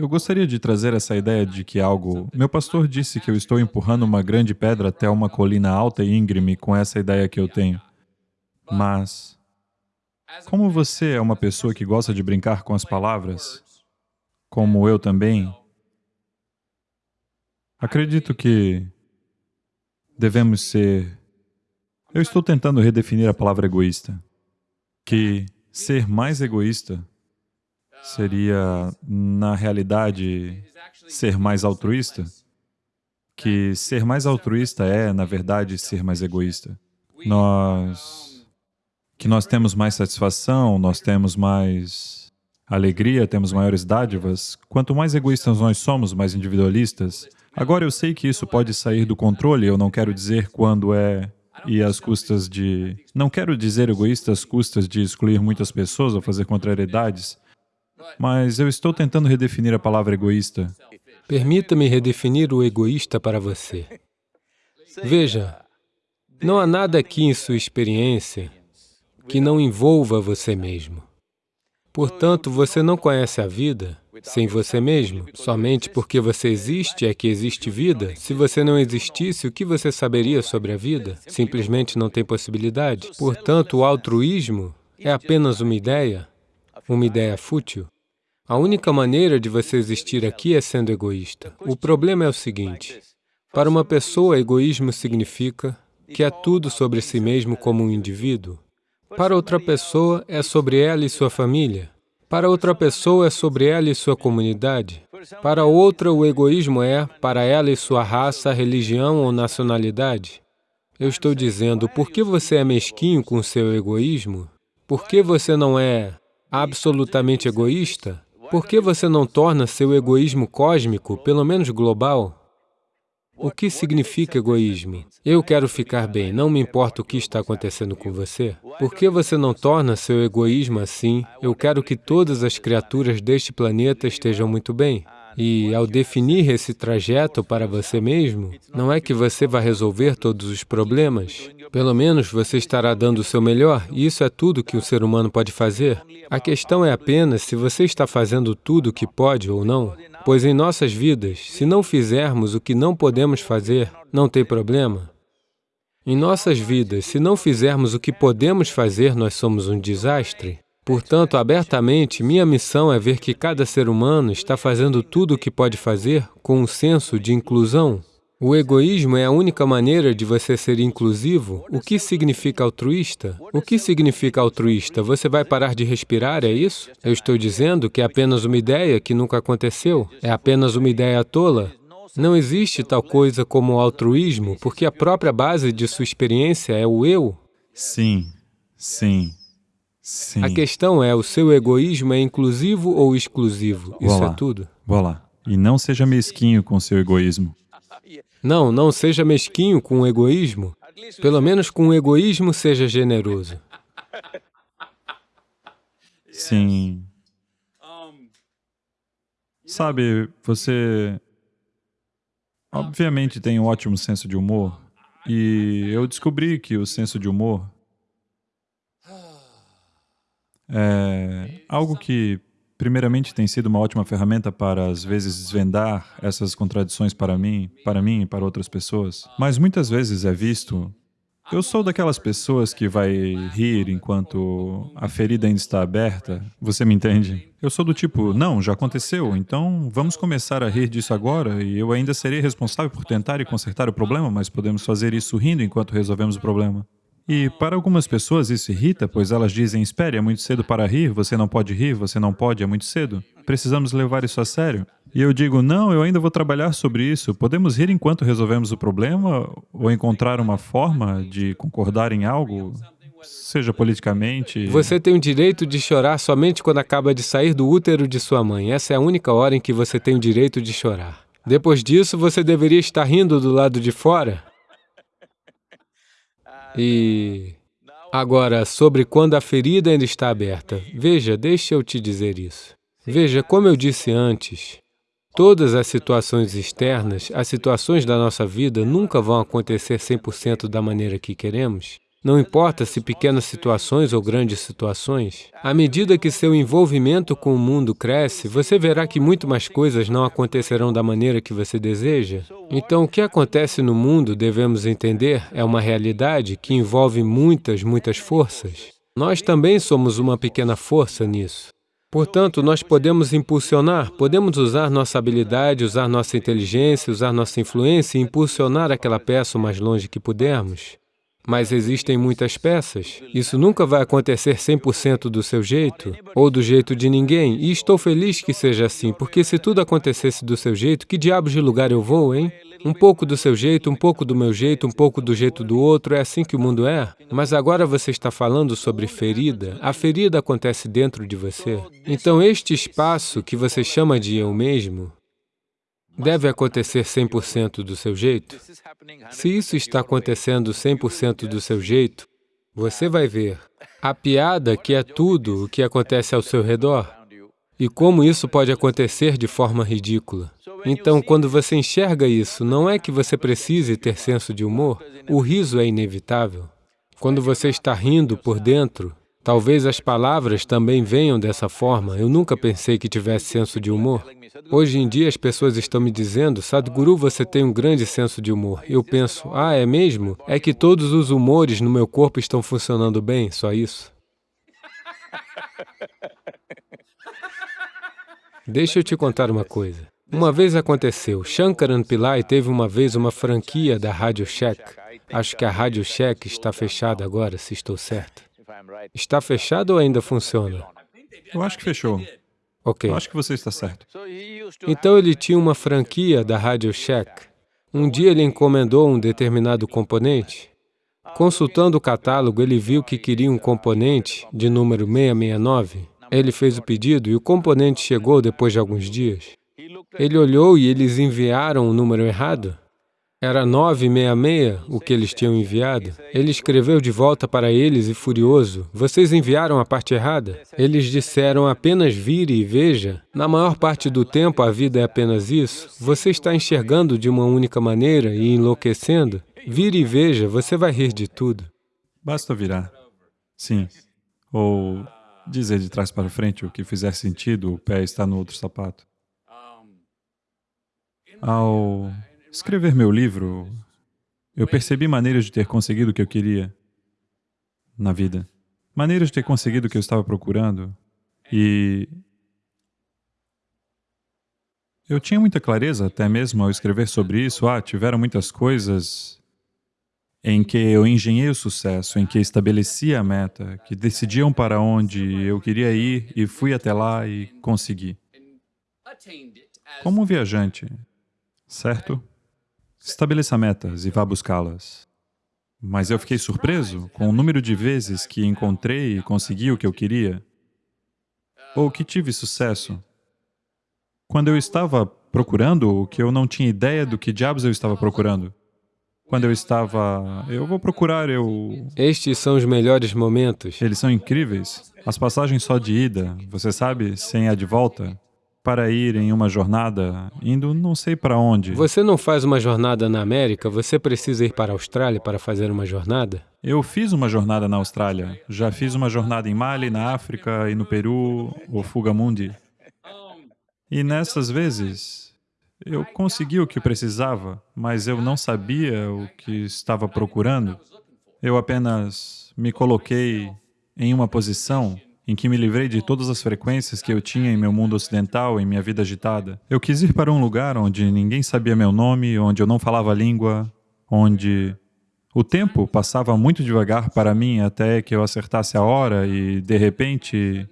Eu gostaria de trazer essa ideia de que algo... Meu pastor disse que eu estou empurrando uma grande pedra até uma colina alta e íngreme com essa ideia que eu tenho. Mas, como você é uma pessoa que gosta de brincar com as palavras, como eu também, acredito que devemos ser... Eu estou tentando redefinir a palavra egoísta, que ser mais egoísta seria, na realidade, ser mais altruísta? Que ser mais altruísta é, na verdade, ser mais egoísta. Nós... que nós temos mais satisfação, nós temos mais alegria, temos maiores dádivas. Quanto mais egoístas nós somos, mais individualistas. Agora, eu sei que isso pode sair do controle, eu não quero dizer quando é e às custas de... Não quero dizer egoísta às custas de excluir muitas pessoas ou fazer contrariedades, mas eu estou tentando redefinir a palavra egoísta. Permita-me redefinir o egoísta para você. Veja, não há nada aqui em sua experiência que não envolva você mesmo. Portanto, você não conhece a vida sem você mesmo. Somente porque você existe é que existe vida. Se você não existisse, o que você saberia sobre a vida? Simplesmente não tem possibilidade. Portanto, o altruísmo é apenas uma ideia uma ideia fútil, a única maneira de você existir aqui é sendo egoísta. O problema é o seguinte, para uma pessoa, egoísmo significa que é tudo sobre si mesmo como um indivíduo. Para outra pessoa, é sobre ela e sua família. Para outra pessoa, é sobre ela e sua comunidade. Para outra, o egoísmo é para ela e sua raça, religião ou nacionalidade. Eu estou dizendo, por que você é mesquinho com seu egoísmo? Por que você não é absolutamente egoísta, por que você não torna seu egoísmo cósmico, pelo menos global? O que significa egoísmo? Eu quero ficar bem, não me importa o que está acontecendo com você. Por que você não torna seu egoísmo assim? Eu quero que todas as criaturas deste planeta estejam muito bem. E ao definir esse trajeto para você mesmo, não é que você vai resolver todos os problemas. Pelo menos você estará dando o seu melhor, e isso é tudo que um ser humano pode fazer. A questão é apenas se você está fazendo tudo o que pode ou não. Pois em nossas vidas, se não fizermos o que não podemos fazer, não tem problema. Em nossas vidas, se não fizermos o que podemos fazer, nós somos um desastre. Portanto, abertamente, minha missão é ver que cada ser humano está fazendo tudo o que pode fazer com um senso de inclusão. O egoísmo é a única maneira de você ser inclusivo. O que significa altruísta? O que significa altruísta? Você vai parar de respirar, é isso? Eu estou dizendo que é apenas uma ideia que nunca aconteceu. É apenas uma ideia tola. Não existe tal coisa como altruísmo, porque a própria base de sua experiência é o eu. Sim, sim. Sim. A questão é, o seu egoísmo é inclusivo ou exclusivo? Isso é tudo. Vou lá. E não seja mesquinho com seu egoísmo. Não, não seja mesquinho com o egoísmo. Pelo menos com o egoísmo seja generoso. Sim. Sabe, você obviamente tem um ótimo senso de humor e eu descobri que o senso de humor é algo que, primeiramente, tem sido uma ótima ferramenta para, às vezes, desvendar essas contradições para mim, para mim e para outras pessoas. Mas muitas vezes é visto... Eu sou daquelas pessoas que vai rir enquanto a ferida ainda está aberta, você me entende? Eu sou do tipo, não, já aconteceu, então vamos começar a rir disso agora e eu ainda serei responsável por tentar e consertar o problema, mas podemos fazer isso rindo enquanto resolvemos o problema. E para algumas pessoas isso irrita, pois elas dizem, espere, é muito cedo para rir, você não pode rir, você não pode, é muito cedo. Precisamos levar isso a sério. E eu digo, não, eu ainda vou trabalhar sobre isso. Podemos rir enquanto resolvemos o problema ou encontrar uma forma de concordar em algo, seja politicamente... Você tem o direito de chorar somente quando acaba de sair do útero de sua mãe. Essa é a única hora em que você tem o direito de chorar. Depois disso, você deveria estar rindo do lado de fora. E agora, sobre quando a ferida ainda está aberta. Veja, deixa eu te dizer isso. Veja, como eu disse antes, todas as situações externas, as situações da nossa vida nunca vão acontecer 100% da maneira que queremos. Não importa se pequenas situações ou grandes situações, à medida que seu envolvimento com o mundo cresce, você verá que muito mais coisas não acontecerão da maneira que você deseja. Então, o que acontece no mundo, devemos entender, é uma realidade que envolve muitas, muitas forças. Nós também somos uma pequena força nisso. Portanto, nós podemos impulsionar, podemos usar nossa habilidade, usar nossa inteligência, usar nossa influência e impulsionar aquela peça o mais longe que pudermos. Mas existem muitas peças. Isso nunca vai acontecer 100% do seu jeito ou do jeito de ninguém. E estou feliz que seja assim, porque se tudo acontecesse do seu jeito, que diabos de lugar eu vou, hein? Um pouco do seu jeito, um pouco do meu jeito, um pouco do jeito do outro, é assim que o mundo é. Mas agora você está falando sobre ferida. A ferida acontece dentro de você. Então, este espaço que você chama de eu mesmo, deve acontecer 100% do seu jeito? Se isso está acontecendo 100% do seu jeito, você vai ver a piada que é tudo o que acontece ao seu redor e como isso pode acontecer de forma ridícula. Então, quando você enxerga isso, não é que você precise ter senso de humor, o riso é inevitável. Quando você está rindo por dentro, talvez as palavras também venham dessa forma. Eu nunca pensei que tivesse senso de humor. Hoje em dia as pessoas estão me dizendo, Sadhguru, você tem um grande senso de humor. Eu penso, ah, é mesmo? É que todos os humores no meu corpo estão funcionando bem, só isso. Deixa eu te contar uma coisa. Uma vez aconteceu, Shankaran Pillai teve uma vez uma franquia da Rádio Shack. Acho que a Rádio Shack está fechada agora, se estou certo. Está fechada ou ainda funciona? Eu acho que fechou. Ok. Eu acho que você está certo. Então ele tinha uma franquia da Rádio Shack. Um dia ele encomendou um determinado componente. Consultando o catálogo, ele viu que queria um componente de número 669. Ele fez o pedido e o componente chegou depois de alguns dias. Ele olhou e eles enviaram o número errado. Era 966 o que eles tinham enviado. Ele escreveu de volta para eles e furioso, vocês enviaram a parte errada? Eles disseram apenas vire e veja. Na maior parte do tempo a vida é apenas isso. Você está enxergando de uma única maneira e enlouquecendo. Vire e veja, você vai rir de tudo. Basta virar. Sim. Ou dizer de trás para frente o que fizer sentido, o pé está no outro sapato. Ao escrever meu livro, eu percebi maneiras de ter conseguido o que eu queria na vida. Maneiras de ter conseguido o que eu estava procurando. E eu tinha muita clareza, até mesmo ao escrever sobre isso, ah, tiveram muitas coisas em que eu engenhei o sucesso, em que estabeleci a meta, que decidiam para onde eu queria ir e fui até lá e consegui. Como um viajante, certo? Estabeleça metas e vá buscá-las. Mas eu fiquei surpreso com o número de vezes que encontrei e consegui o que eu queria, ou que tive sucesso. Quando eu estava procurando o que eu não tinha ideia do que diabos eu estava procurando. Quando eu estava... eu vou procurar, eu... Estes são os melhores momentos. Eles são incríveis. As passagens só de ida, você sabe, sem a de volta, para ir em uma jornada, indo não sei para onde. Você não faz uma jornada na América, você precisa ir para a Austrália para fazer uma jornada? Eu fiz uma jornada na Austrália, já fiz uma jornada em Mali, na África e no Peru, o Fugamundi. E nessas vezes, eu consegui o que precisava, mas eu não sabia o que estava procurando. Eu apenas me coloquei em uma posição em que me livrei de todas as frequências que eu tinha em meu mundo ocidental, em minha vida agitada. Eu quis ir para um lugar onde ninguém sabia meu nome, onde eu não falava língua, onde o tempo passava muito devagar para mim até que eu acertasse a hora e, de repente,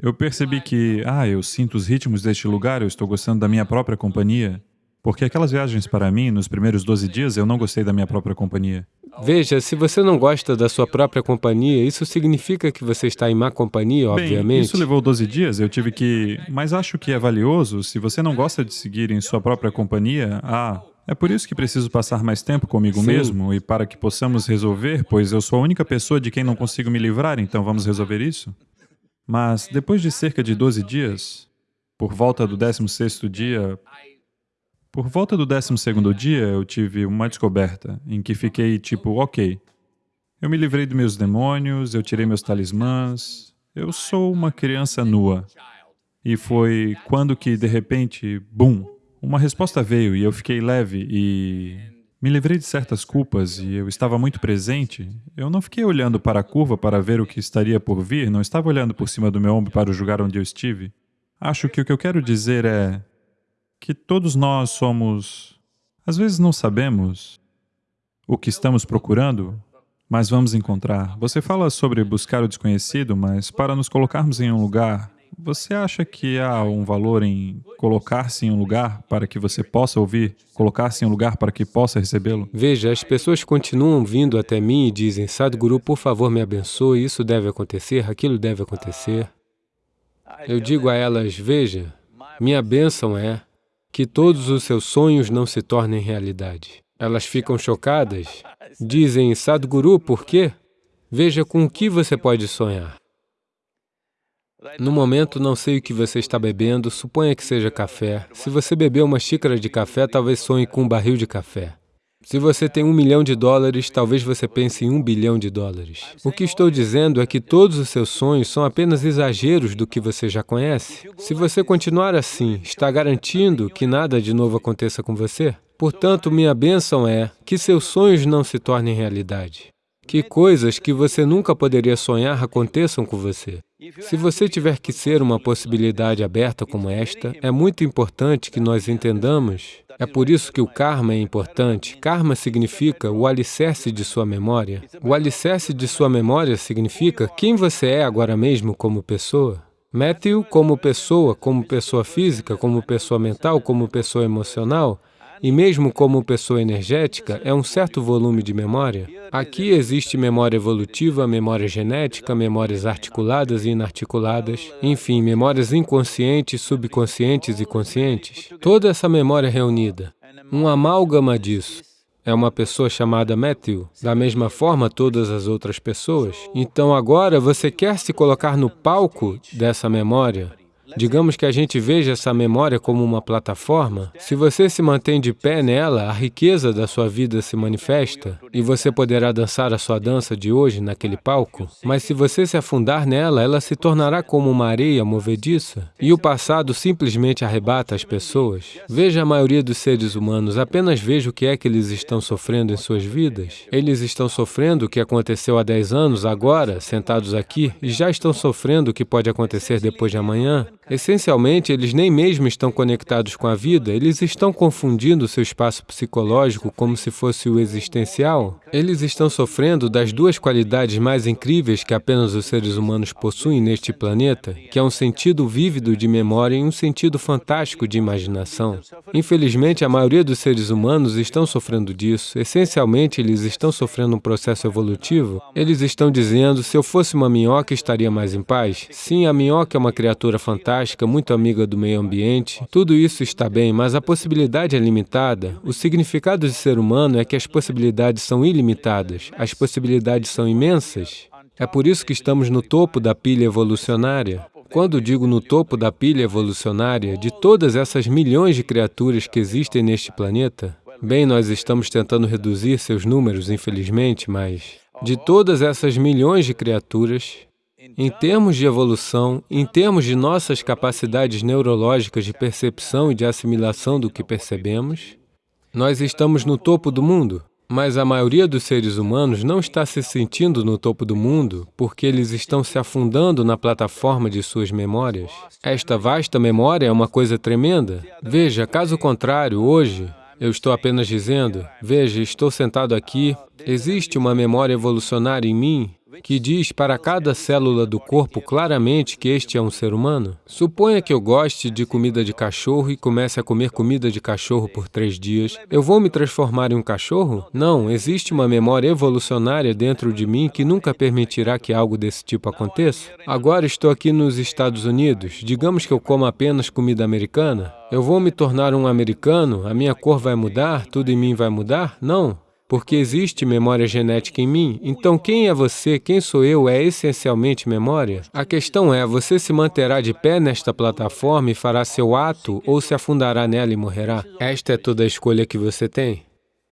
eu percebi que, ah, eu sinto os ritmos deste lugar, eu estou gostando da minha própria companhia. Porque aquelas viagens para mim, nos primeiros 12 dias, eu não gostei da minha própria companhia. Veja, se você não gosta da sua própria companhia, isso significa que você está em má companhia, obviamente. Bem, isso levou 12 dias, eu tive que... Mas acho que é valioso, se você não gosta de seguir em sua própria companhia, ah, é por isso que preciso passar mais tempo comigo Sim. mesmo e para que possamos resolver, pois eu sou a única pessoa de quem não consigo me livrar, então vamos resolver isso? Mas depois de cerca de 12 dias, por volta do 16º dia, por volta do 12º dia, eu tive uma descoberta em que fiquei tipo, ok, Eu me livrei dos meus demônios, eu tirei meus talismãs, eu sou uma criança nua. E foi quando que, de repente, bum, uma resposta veio e eu fiquei leve e me livrei de certas culpas e eu estava muito presente. Eu não fiquei olhando para a curva para ver o que estaria por vir, não estava olhando por cima do meu ombro para julgar onde eu estive. Acho que o que eu quero dizer é que todos nós somos... Às vezes não sabemos o que estamos procurando, mas vamos encontrar. Você fala sobre buscar o desconhecido, mas para nos colocarmos em um lugar, você acha que há um valor em colocar-se em um lugar para que você possa ouvir, colocar-se em um lugar para que possa recebê-lo? Veja, as pessoas continuam vindo até mim e dizem, Sadhguru, por favor, me abençoe, isso deve acontecer, aquilo deve acontecer. Eu digo a elas, veja, minha bênção é que todos os seus sonhos não se tornem realidade. Elas ficam chocadas, dizem, Sadhguru, por quê? Veja com o que você pode sonhar. No momento, não sei o que você está bebendo, suponha que seja café. Se você beber uma xícara de café, talvez sonhe com um barril de café. Se você tem um milhão de dólares, talvez você pense em um bilhão de dólares. O que estou dizendo é que todos os seus sonhos são apenas exageros do que você já conhece. Se você continuar assim, está garantindo que nada de novo aconteça com você? Portanto, minha bênção é que seus sonhos não se tornem realidade. Que coisas que você nunca poderia sonhar aconteçam com você. Se você tiver que ser uma possibilidade aberta como esta, é muito importante que nós entendamos. É por isso que o karma é importante. Karma significa o alicerce de sua memória. O alicerce de sua memória significa quem você é agora mesmo como pessoa. Matthew, como pessoa, como pessoa física, como pessoa mental, como pessoa emocional, e mesmo como pessoa energética, é um certo volume de memória. Aqui existe memória evolutiva, memória genética, memórias articuladas e inarticuladas, enfim, memórias inconscientes, subconscientes e conscientes. Toda essa memória reunida, um amálgama disso, é uma pessoa chamada Matthew, da mesma forma todas as outras pessoas. Então agora você quer se colocar no palco dessa memória, Digamos que a gente veja essa memória como uma plataforma. Se você se mantém de pé nela, a riqueza da sua vida se manifesta e você poderá dançar a sua dança de hoje naquele palco. Mas se você se afundar nela, ela se tornará como uma areia movediça e o passado simplesmente arrebata as pessoas. Veja a maioria dos seres humanos, apenas veja o que é que eles estão sofrendo em suas vidas. Eles estão sofrendo o que aconteceu há 10 anos, agora, sentados aqui, e já estão sofrendo o que pode acontecer depois de amanhã. Essencialmente, eles nem mesmo estão conectados com a vida, eles estão confundindo seu espaço psicológico como se fosse o existencial. Eles estão sofrendo das duas qualidades mais incríveis que apenas os seres humanos possuem neste planeta, que é um sentido vívido de memória e um sentido fantástico de imaginação. Infelizmente, a maioria dos seres humanos estão sofrendo disso. Essencialmente, eles estão sofrendo um processo evolutivo. Eles estão dizendo, se eu fosse uma minhoca, estaria mais em paz. Sim, a minhoca é uma criatura fantástica, fantástica, muito amiga do meio ambiente. Tudo isso está bem, mas a possibilidade é limitada. O significado de ser humano é que as possibilidades são ilimitadas, as possibilidades são imensas. É por isso que estamos no topo da pilha evolucionária. Quando digo no topo da pilha evolucionária, de todas essas milhões de criaturas que existem neste planeta, bem, nós estamos tentando reduzir seus números, infelizmente, mas de todas essas milhões de criaturas, em termos de evolução, em termos de nossas capacidades neurológicas de percepção e de assimilação do que percebemos, nós estamos no topo do mundo. Mas a maioria dos seres humanos não está se sentindo no topo do mundo porque eles estão se afundando na plataforma de suas memórias. Esta vasta memória é uma coisa tremenda. Veja, caso contrário, hoje, eu estou apenas dizendo, veja, estou sentado aqui, existe uma memória evolucionária em mim que diz para cada célula do corpo claramente que este é um ser humano? Suponha que eu goste de comida de cachorro e comece a comer comida de cachorro por três dias. Eu vou me transformar em um cachorro? Não, existe uma memória evolucionária dentro de mim que nunca permitirá que algo desse tipo aconteça. Agora estou aqui nos Estados Unidos. Digamos que eu como apenas comida americana. Eu vou me tornar um americano? A minha cor vai mudar? Tudo em mim vai mudar? Não porque existe memória genética em mim. Então, quem é você, quem sou eu, é essencialmente memória? A questão é, você se manterá de pé nesta plataforma e fará seu ato ou se afundará nela e morrerá? Esta é toda a escolha que você tem.